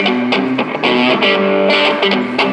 Thank you.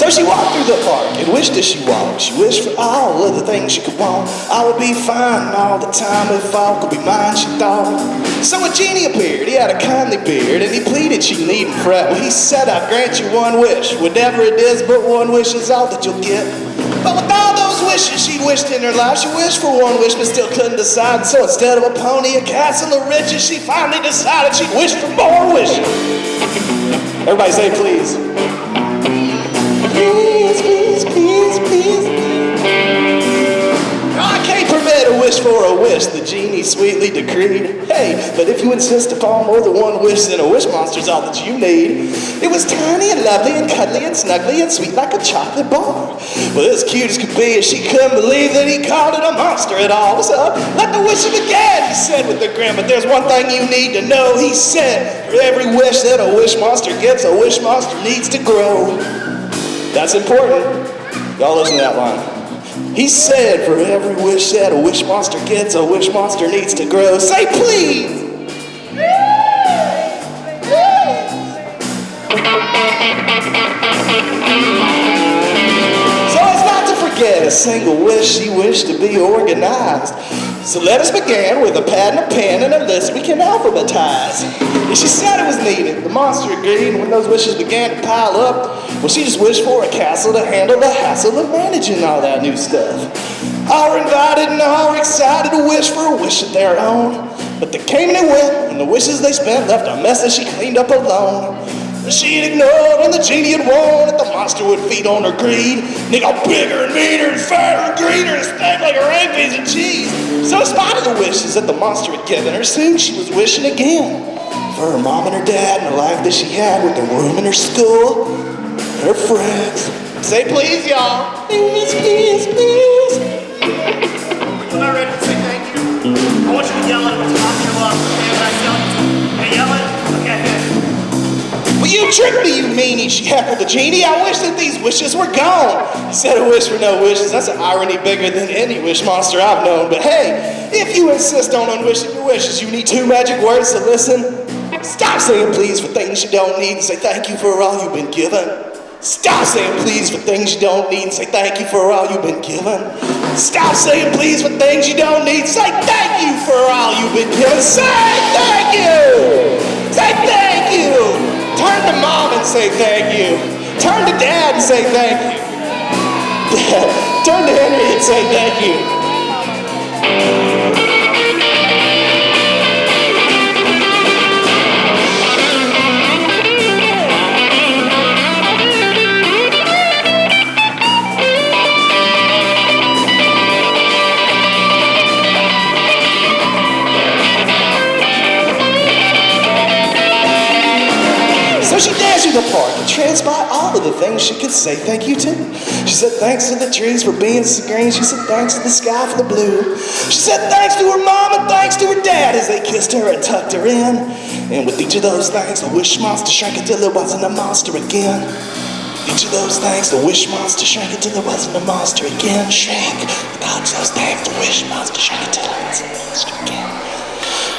So she walked through the park and wished as she walked. She wished for all of the things she could want. I would be fine all the time if all could be mine, she thought. So a genie appeared, he had a kindly beard, and he pleaded she needn't fret. Well, he said, I'll grant you one wish. Whatever it is, but one wish is all that you'll get. But with all those wishes she'd wished in her life, she wished for one wish but still couldn't decide. So instead of a pony, a castle of riches, she finally decided she'd wish for more wishes. Everybody say. Please, sweetly decreed. Hey, but if you insist upon more than one wish, then a wish monster's all that you need. It was tiny and lovely and cuddly and snuggly and sweet like a chocolate bar. Well, as cute as could be, as she couldn't believe that he called it a monster at all. So let the wishes begin, he said with a grin. But there's one thing you need to know, he said. For every wish that a wish monster gets, a wish monster needs to grow. That's important. Y'all listen to that line. He said, for every wish that a wish monster gets, a wish monster needs to grow. Say please. So as not to forget a single wish she wished to be organized. So let us begin with a pad and a pen and a list we can alphabetize. And she said it was needed. The monster agreed, and when those wishes began to pile up, well, she just wished for a castle to handle the hassle of managing all that new stuff. All invited and all excited to wish for a wish of their own. But they came and they went, and the wishes they spent left a mess that she cleaned up alone. She had ignored and the genie had warned that the monster would feed on her greed. Got bigger and meaner and fatter and greener and stank like a piece of cheese. So in spite of the wishes that the monster had given her, soon she was wishing again. For her mom and her dad and the life that she had with her room and her school her friends. Say please, y'all. Please, please, please. Well, you tricked me, you meanie, she heckled the genie. I wish that these wishes were gone. He said a wish for no wishes. That's an irony bigger than any wish monster I've known. But hey, if you insist on unwishing your wishes, you need two magic words to listen. Stop saying please for things you don't need and say thank you for all you've been given. Stop saying please for things you don't need and say thank you for all you've been given. Stop saying please for things you don't need. Say thank you for all you've been given. Say thank you. Say thank you. And say thank you. Turn to dad and say thank you. Turn to Henry and say thank you. Park and tranced all of the things she could say thank you to. She said thanks to the trees for being so green. She said thanks to the sky for the blue. She said thanks to her mom and thanks to her dad as they kissed her and tucked her in. And with each of those things, the wish monster shrank until it wasn't a monster again. Each of those things, the wish monster shrank until it wasn't a monster again. Shrank. Those the wish monster shrank until it wasn't a monster again.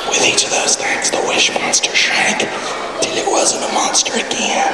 With each of those things, the wish monster shrank a monster again.